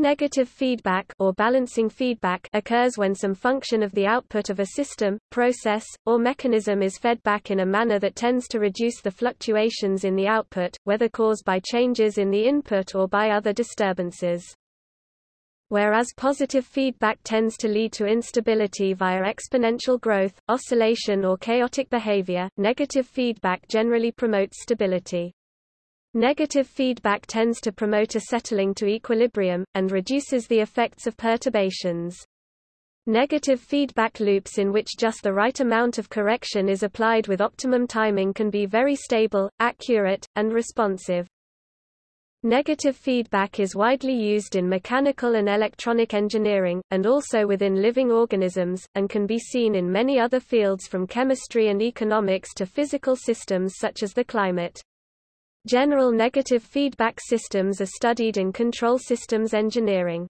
Negative feedback or balancing feedback occurs when some function of the output of a system, process, or mechanism is fed back in a manner that tends to reduce the fluctuations in the output, whether caused by changes in the input or by other disturbances. Whereas positive feedback tends to lead to instability via exponential growth, oscillation or chaotic behavior, negative feedback generally promotes stability. Negative feedback tends to promote a settling to equilibrium, and reduces the effects of perturbations. Negative feedback loops in which just the right amount of correction is applied with optimum timing can be very stable, accurate, and responsive. Negative feedback is widely used in mechanical and electronic engineering, and also within living organisms, and can be seen in many other fields from chemistry and economics to physical systems such as the climate. General negative feedback systems are studied in control systems engineering.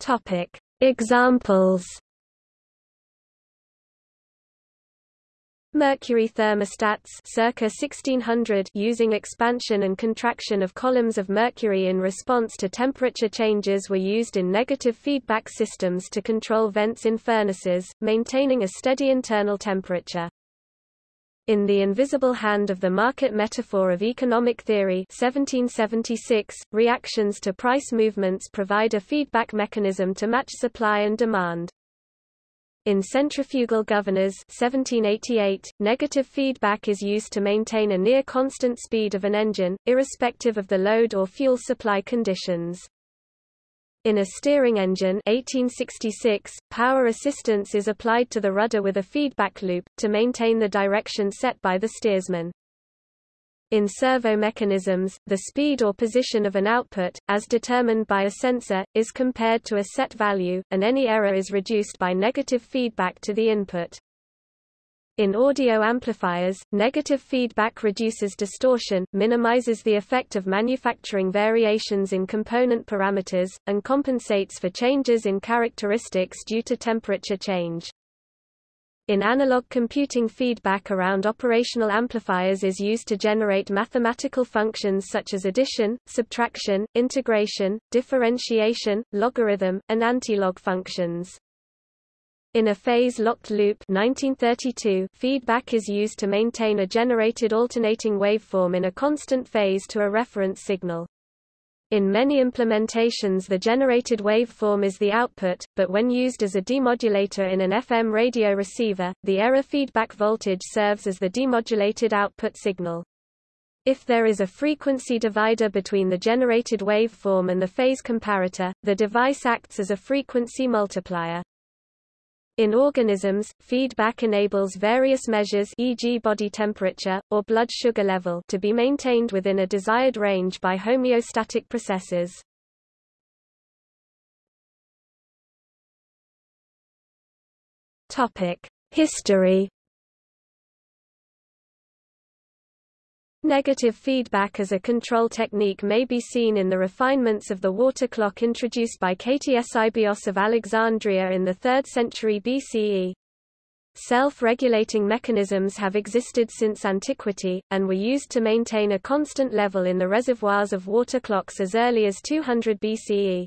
Topic: Examples Mercury thermostats circa 1600 using expansion and contraction of columns of mercury in response to temperature changes were used in negative feedback systems to control vents in furnaces, maintaining a steady internal temperature. In The Invisible Hand of the Market Metaphor of Economic Theory 1776, reactions to price movements provide a feedback mechanism to match supply and demand. In centrifugal governors 1788, negative feedback is used to maintain a near constant speed of an engine, irrespective of the load or fuel supply conditions. In a steering engine 1866, power assistance is applied to the rudder with a feedback loop, to maintain the direction set by the steersman. In servo mechanisms, the speed or position of an output, as determined by a sensor, is compared to a set value, and any error is reduced by negative feedback to the input. In audio amplifiers, negative feedback reduces distortion, minimizes the effect of manufacturing variations in component parameters, and compensates for changes in characteristics due to temperature change. In analog computing feedback around operational amplifiers is used to generate mathematical functions such as addition, subtraction, integration, differentiation, logarithm, and antilog functions. In a phase-locked loop 1932, feedback is used to maintain a generated alternating waveform in a constant phase to a reference signal. In many implementations the generated waveform is the output, but when used as a demodulator in an FM radio receiver, the error feedback voltage serves as the demodulated output signal. If there is a frequency divider between the generated waveform and the phase comparator, the device acts as a frequency multiplier. In organisms, feedback enables various measures e.g. body temperature, or blood sugar level to be maintained within a desired range by homeostatic processes. History Negative feedback as a control technique may be seen in the refinements of the water clock introduced by Ktesibios of Alexandria in the 3rd century BCE. Self-regulating mechanisms have existed since antiquity, and were used to maintain a constant level in the reservoirs of water clocks as early as 200 BCE.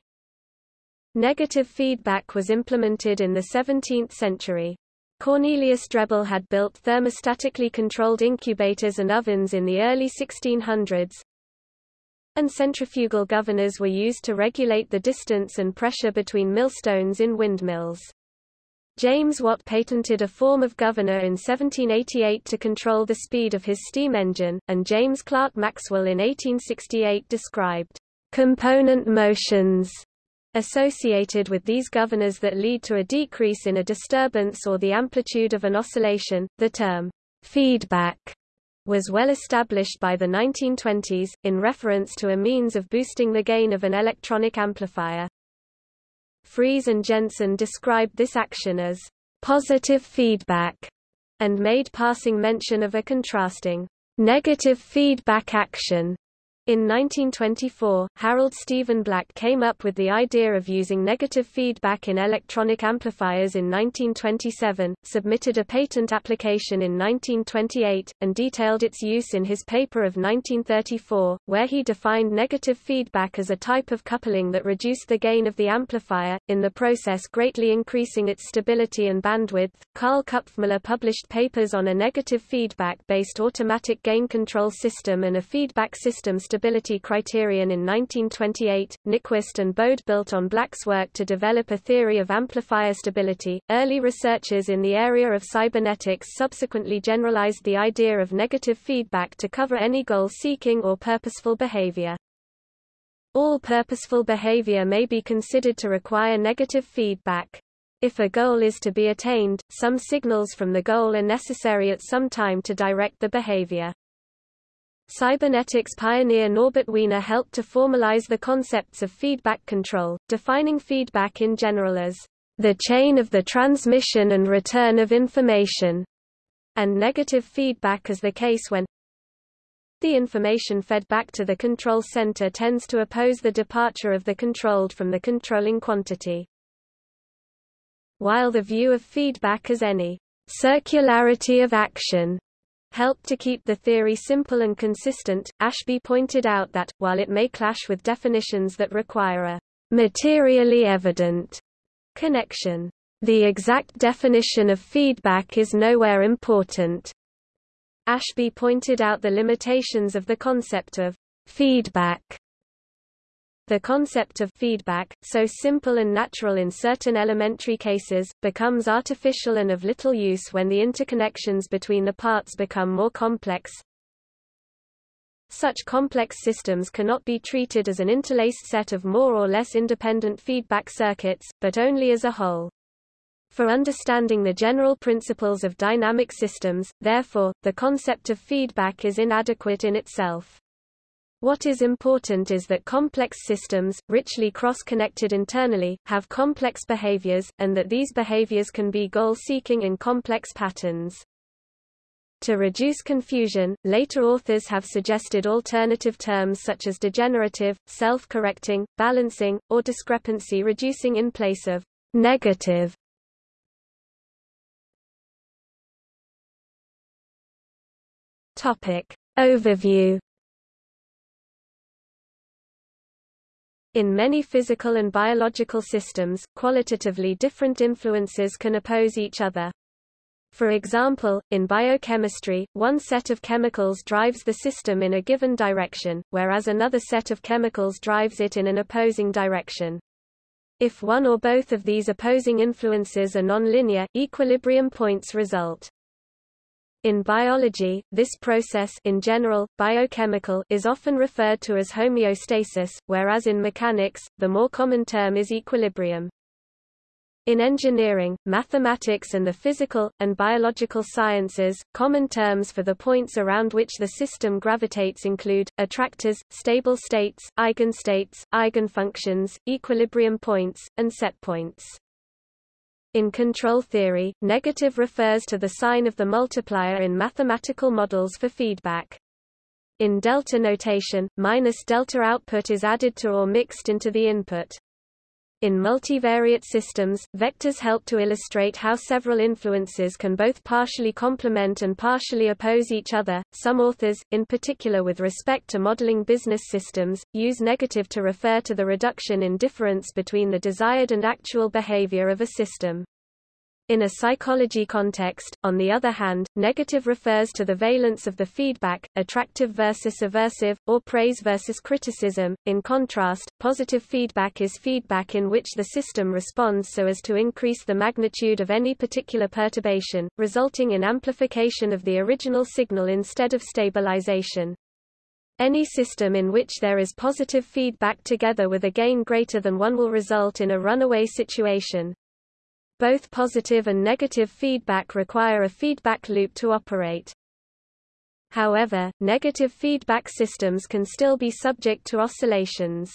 Negative feedback was implemented in the 17th century. Cornelius Drebbel had built thermostatically controlled incubators and ovens in the early 1600s, and centrifugal governors were used to regulate the distance and pressure between millstones in windmills. James Watt patented a form of governor in 1788 to control the speed of his steam engine, and James Clerk Maxwell in 1868 described component motions associated with these governors that lead to a decrease in a disturbance or the amplitude of an oscillation. The term feedback was well established by the 1920s, in reference to a means of boosting the gain of an electronic amplifier. Friis and Jensen described this action as positive feedback, and made passing mention of a contrasting negative feedback action In 1924, Harold Stephen Black came up with the idea of using negative feedback in electronic amplifiers in 1927, submitted a patent application in 1928, and detailed its use in his paper of 1934, where he defined negative feedback as a type of coupling that reduced the gain of the amplifier, in the process greatly increasing its stability and bandwidth. Karl Kupfmüller published papers on a negative feedback-based automatic gain control system and a feedback system stability criterion in 1928. Nyquist and Bode built on Black's work to develop a theory of amplifier stability. Early researchers in the area of cybernetics subsequently generalized the idea of negative feedback to cover any goal-seeking or purposeful behavior. All purposeful behavior may be considered to require negative feedback. If a goal is to be attained, some signals from the goal are necessary at some time to direct the behavior. Cybernetics pioneer Norbert Wiener helped to formalize the concepts of feedback control, defining feedback in general as the chain of the transmission and return of information, and negative feedback as the case when the information fed back to the control center tends to oppose the departure of the controlled from the controlling quantity. While the view of feedback as any circularity of action helped to keep the theory simple and consistent, Ashby pointed out that, while it may clash with definitions that require a materially evident connection, the exact definition of feedback is nowhere important. Ashby pointed out the limitations of the concept of feedback the concept of feedback, so simple and natural in certain elementary cases, becomes artificial and of little use when the interconnections between the parts become more complex. Such complex systems cannot be treated as an interlaced set of more or less independent feedback circuits, but only as a whole. For understanding the general principles of dynamic systems, therefore, the concept of feedback is inadequate in itself. What is important is that complex systems, richly cross-connected internally, have complex behaviors, and that these behaviors can be goal-seeking in complex patterns. To reduce confusion, later authors have suggested alternative terms such as degenerative, self-correcting, balancing, or discrepancy reducing in place of negative. Topic. Overview In many physical and biological systems, qualitatively different influences can oppose each other. For example, in biochemistry, one set of chemicals drives the system in a given direction, whereas another set of chemicals drives it in an opposing direction. If one or both of these opposing influences are nonlinear, equilibrium points result. In biology, this process in general, biochemical is often referred to as homeostasis, whereas in mechanics, the more common term is equilibrium. In engineering, mathematics and the physical, and biological sciences, common terms for the points around which the system gravitates include, attractors, stable states, eigenstates, eigenfunctions, equilibrium points, and setpoints. In control theory, negative refers to the sign of the multiplier in mathematical models for feedback. In delta notation, minus delta output is added to or mixed into the input. In multivariate systems, vectors help to illustrate how several influences can both partially complement and partially oppose each other. Some authors, in particular with respect to modeling business systems, use negative to refer to the reduction in difference between the desired and actual behavior of a system. In a psychology context, on the other hand, negative refers to the valence of the feedback, attractive versus aversive, or praise versus criticism. In contrast, positive feedback is feedback in which the system responds so as to increase the magnitude of any particular perturbation, resulting in amplification of the original signal instead of stabilization. Any system in which there is positive feedback together with a gain greater than 1 will result in a runaway situation. Both positive and negative feedback require a feedback loop to operate. However, negative feedback systems can still be subject to oscillations.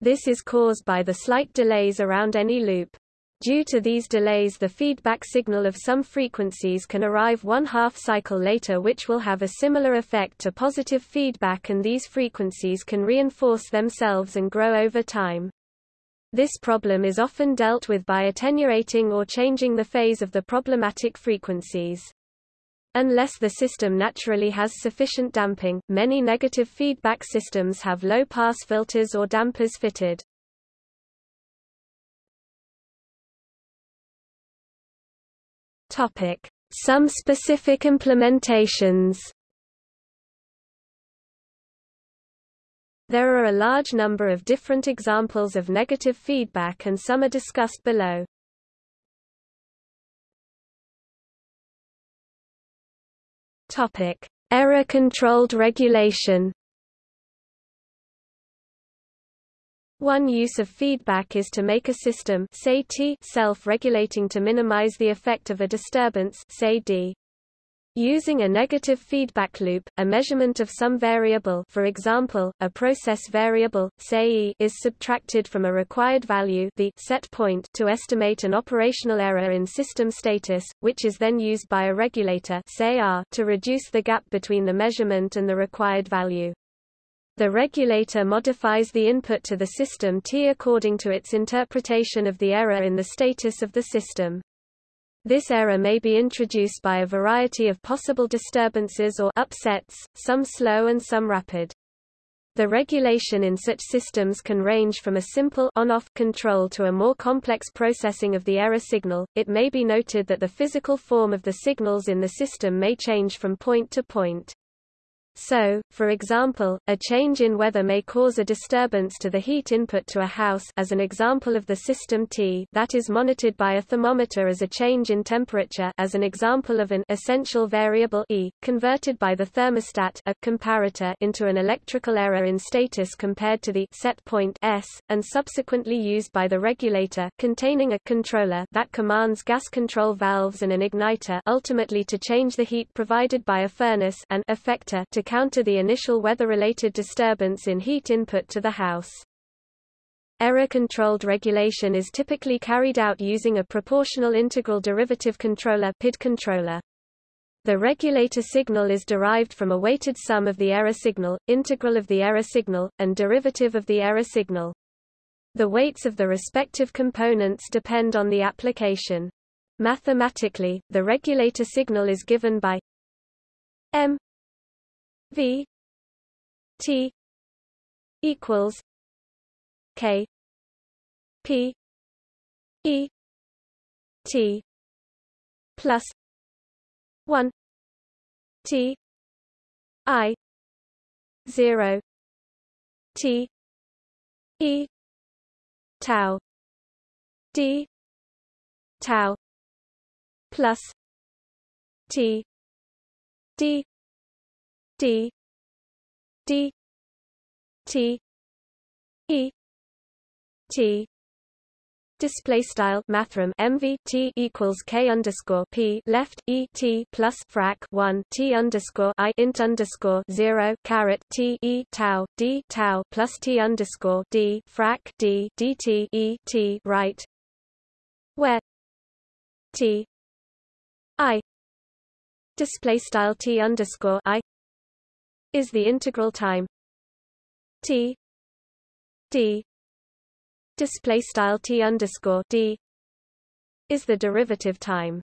This is caused by the slight delays around any loop. Due to these delays the feedback signal of some frequencies can arrive one half cycle later which will have a similar effect to positive feedback and these frequencies can reinforce themselves and grow over time. This problem is often dealt with by attenuating or changing the phase of the problematic frequencies. Unless the system naturally has sufficient damping, many negative feedback systems have low-pass filters or dampers fitted. Topic: Some specific implementations. There are a large number of different examples of negative feedback and some are discussed below. Topic: Error-controlled regulation. One use of feedback is to make a system self-regulating to minimize the effect of a disturbance say D. Using a negative feedback loop, a measurement of some variable for example, a process variable, say e is subtracted from a required value the set point to estimate an operational error in system status, which is then used by a regulator say R to reduce the gap between the measurement and the required value. The regulator modifies the input to the system T according to its interpretation of the error in the status of the system. This error may be introduced by a variety of possible disturbances or upsets, some slow and some rapid. The regulation in such systems can range from a simple on-off control to a more complex processing of the error signal. It may be noted that the physical form of the signals in the system may change from point to point. So, for example, a change in weather may cause a disturbance to the heat input to a house. As an example of the system T that is monitored by a thermometer as a change in temperature. As an example of an essential variable E, converted by the thermostat a comparator into an electrical error in status compared to the set point S, and subsequently used by the regulator containing a controller that commands gas control valves and an igniter ultimately to change the heat provided by a furnace and effector to counter the initial weather-related disturbance in heat input to the house. Error-controlled regulation is typically carried out using a proportional integral derivative controller PID controller. The regulator signal is derived from a weighted sum of the error signal, integral of the error signal, and derivative of the error signal. The weights of the respective components depend on the application. Mathematically, the regulator signal is given by m V T equals K P E T plus one T I zero T E tau D tau plus T D D. D. T. E. T. Display style mathrm MV T equals K underscore P left E T plus frac one T underscore I int underscore zero caret T E tau D tau plus T underscore D frac D DT E T right. Where? T. I. Display style T underscore I is the integral time t d display style t underscore d is the derivative time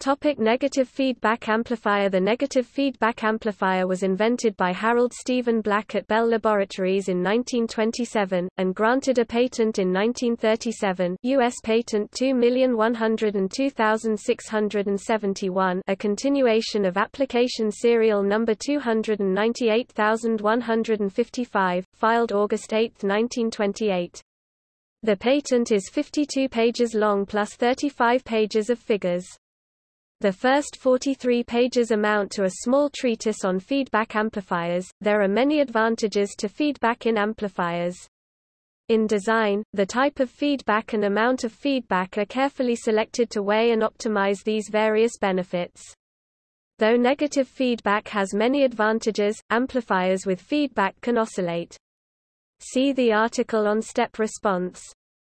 Topic negative feedback amplifier The negative feedback amplifier was invented by Harold Stephen Black at Bell Laboratories in 1927, and granted a patent in 1937 U.S. Patent 2102671 a continuation of application serial number 298155, filed August 8, 1928. The patent is 52 pages long plus 35 pages of figures. The first 43 pages amount to a small treatise on feedback amplifiers. There are many advantages to feedback in amplifiers. In design, the type of feedback and amount of feedback are carefully selected to weigh and optimize these various benefits. Though negative feedback has many advantages, amplifiers with feedback can oscillate. See the article on step response.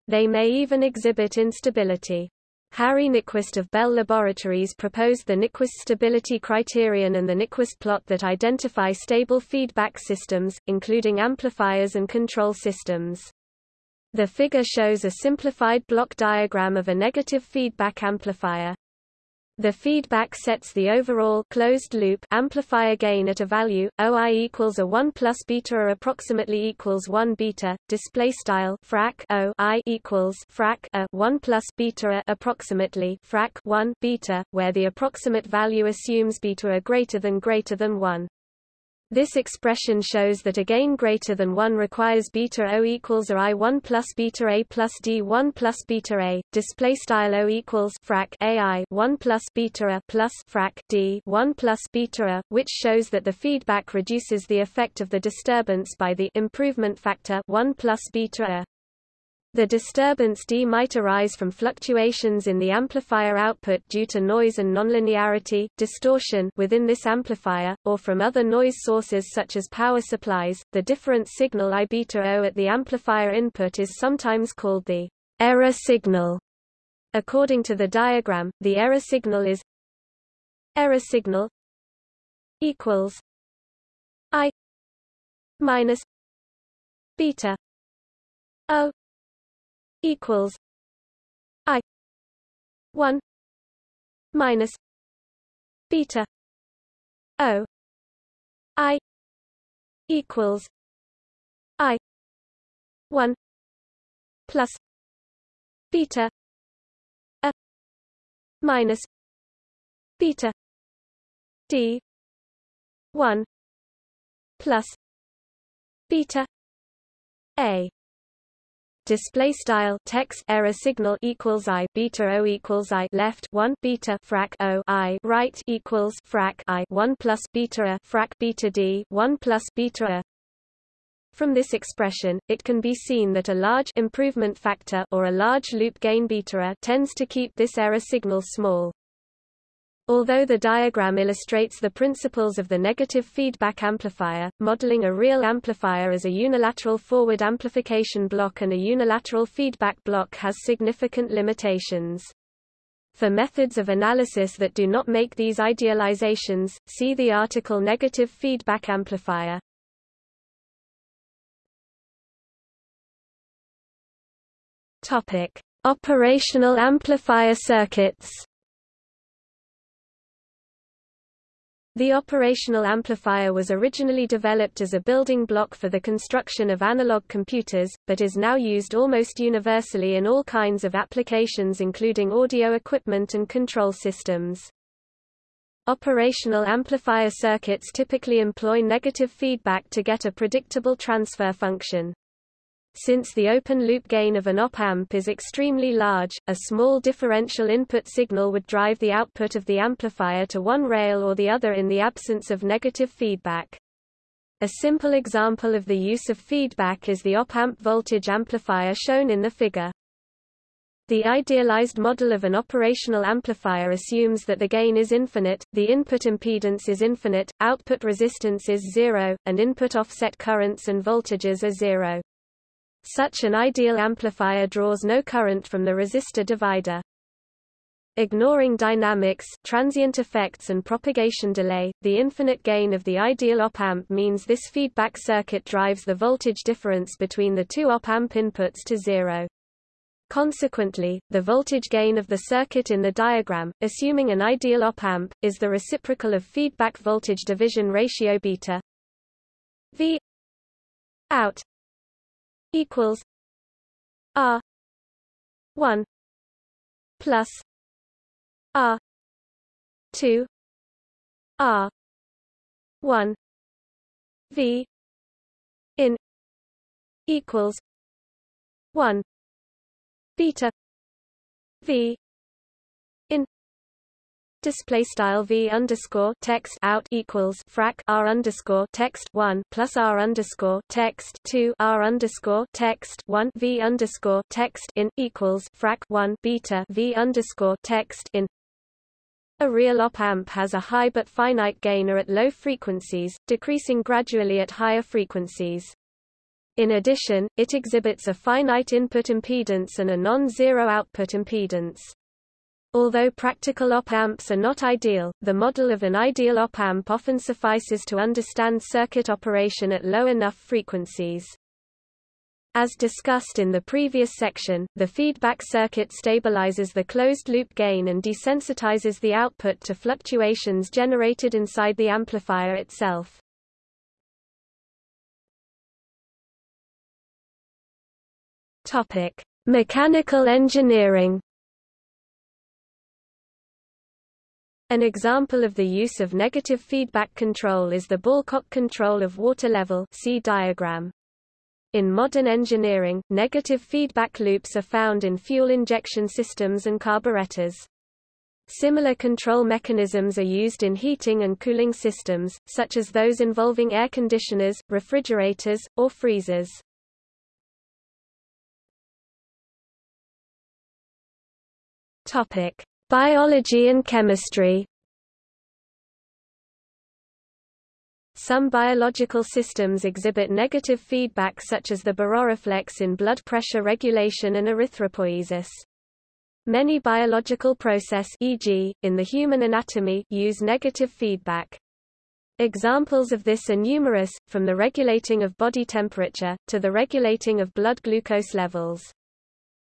They may even exhibit instability. Harry Nyquist of Bell Laboratories proposed the Nyquist stability criterion and the Nyquist plot that identify stable feedback systems, including amplifiers and control systems. The figure shows a simplified block diagram of a negative feedback amplifier. The feedback sets the overall closed loop amplifier gain at a value OI equals a 1 plus beta or approximately equals 1 beta. Display style frac O I equals frac a 1 plus beta a approximately frac 1 beta, where the approximate value assumes beta a greater than greater than 1. This expression shows that a gain greater than 1 requires beta O equals a I1 plus beta A plus D1 plus beta A. Display style O equals frac AI 1 plus beta A plus frac D 1 plus beta A, which shows that the feedback reduces the effect of the disturbance by the improvement factor 1 plus beta A. The disturbance D might arise from fluctuations in the amplifier output due to noise and nonlinearity distortion within this amplifier, or from other noise sources such as power supplies. The difference signal I beta O at the amplifier input is sometimes called the error signal. According to the diagram, the error signal is error signal equals I minus beta O equals I one minus beta O I equals I one plus beta a minus beta D one plus beta A display style text error signal equals i beta o equals i left 1 beta frac o i right equals frac i 1 plus beta a frac beta d 1 plus beta a from this expression, it can be seen that a large improvement factor or a large loop gain beta tends to keep this error signal small. Although the diagram illustrates the principles of the negative feedback amplifier, modeling a real amplifier as a unilateral forward amplification block and a unilateral feedback block has significant limitations. For methods of analysis that do not make these idealizations, see the article Negative Feedback Amplifier. Topic: Operational amplifier circuits. The operational amplifier was originally developed as a building block for the construction of analog computers, but is now used almost universally in all kinds of applications including audio equipment and control systems. Operational amplifier circuits typically employ negative feedback to get a predictable transfer function. Since the open-loop gain of an op-amp is extremely large, a small differential input signal would drive the output of the amplifier to one rail or the other in the absence of negative feedback. A simple example of the use of feedback is the op-amp voltage amplifier shown in the figure. The idealized model of an operational amplifier assumes that the gain is infinite, the input impedance is infinite, output resistance is zero, and input offset currents and voltages are zero. Such an ideal amplifier draws no current from the resistor divider. Ignoring dynamics, transient effects and propagation delay, the infinite gain of the ideal op-amp means this feedback circuit drives the voltage difference between the two op-amp inputs to zero. Consequently, the voltage gain of the circuit in the diagram, assuming an ideal op-amp, is the reciprocal of feedback voltage division ratio beta V out equals R one plus R two R one V in equals one beta V Display style v underscore text out equals frac r underscore text one plus r underscore text two r underscore text one v underscore text in equals frac one beta v underscore text in. A real op amp has a high but finite gainer at low frequencies, decreasing gradually at higher frequencies. In addition, it exhibits a finite input impedance and a non-zero output impedance. Although practical op-amps are not ideal, the model of an ideal op-amp often suffices to understand circuit operation at low enough frequencies. As discussed in the previous section, the feedback circuit stabilizes the closed-loop gain and desensitizes the output to fluctuations generated inside the amplifier itself. Topic: Mechanical engineering An example of the use of negative feedback control is the Ball-Cock control of water level see diagram. In modern engineering, negative feedback loops are found in fuel injection systems and carburetors. Similar control mechanisms are used in heating and cooling systems, such as those involving air conditioners, refrigerators, or freezers. Topic: Biology and chemistry Some biological systems exhibit negative feedback such as the baroreflex in blood pressure regulation and erythropoiesis. Many biological process e.g., in the human anatomy use negative feedback. Examples of this are numerous, from the regulating of body temperature, to the regulating of blood glucose levels.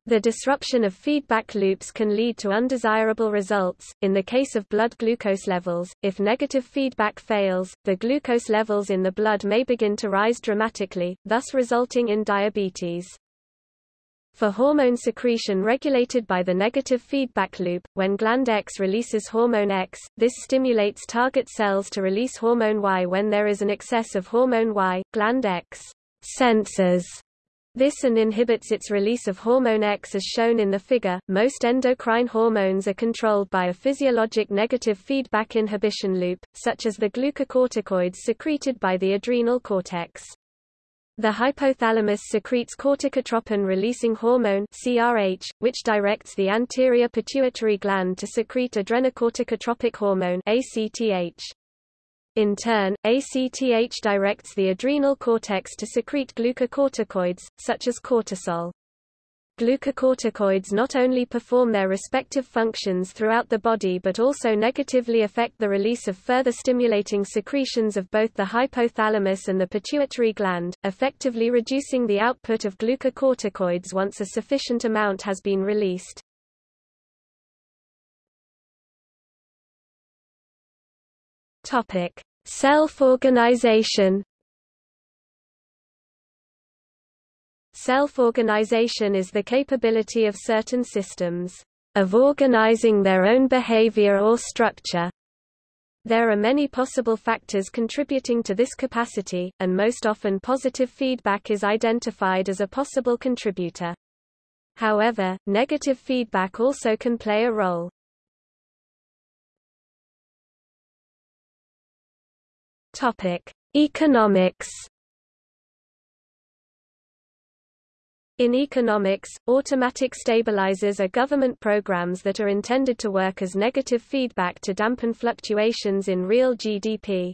The disruption of feedback loops can lead to undesirable results. In the case of blood glucose levels, if negative feedback fails, the glucose levels in the blood may begin to rise dramatically, thus resulting in diabetes. For hormone secretion regulated by the negative feedback loop, when gland X releases hormone X, this stimulates target cells to release hormone Y when there is an excess of hormone Y. Gland X senses this and inhibits its release of hormone X as shown in the figure. Most endocrine hormones are controlled by a physiologic negative feedback inhibition loop, such as the glucocorticoids secreted by the adrenal cortex. The hypothalamus secretes corticotropin-releasing hormone (CRH), which directs the anterior pituitary gland to secrete adrenocorticotropic hormone (ACTH). In turn, ACTH directs the adrenal cortex to secrete glucocorticoids, such as cortisol. Glucocorticoids not only perform their respective functions throughout the body but also negatively affect the release of further stimulating secretions of both the hypothalamus and the pituitary gland, effectively reducing the output of glucocorticoids once a sufficient amount has been released. Topic: Self-organization. Self-organization is the capability of certain systems of organizing their own behavior or structure. There are many possible factors contributing to this capacity, and most often positive feedback is identified as a possible contributor. However, negative feedback also can play a role. Topic: Economics. In economics, automatic stabilizers are government programs that are intended to work as negative feedback to dampen fluctuations in real GDP.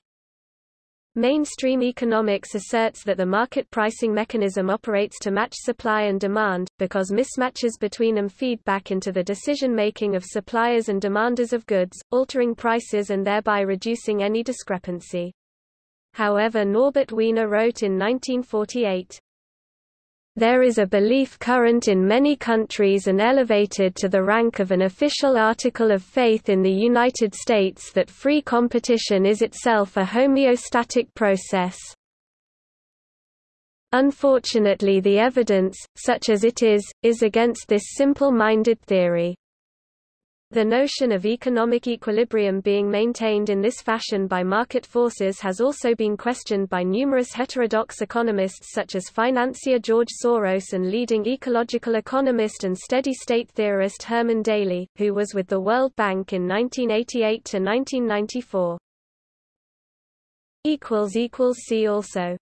Mainstream economics asserts that the market pricing mechanism operates to match supply and demand, because mismatches between them feed back into the decision-making of suppliers and demanders of goods, altering prices and thereby reducing any discrepancy. However Norbert Wiener wrote in 1948, there is a belief current in many countries and elevated to the rank of an official article of faith in the United States that free competition is itself a homeostatic process. Unfortunately the evidence, such as it is, is against this simple-minded theory. The notion of economic equilibrium being maintained in this fashion by market forces has also been questioned by numerous heterodox economists such as financier George Soros and leading ecological economist and steady-state theorist Herman Daly, who was with the World Bank in 1988 to 1994. See also